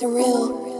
surreal.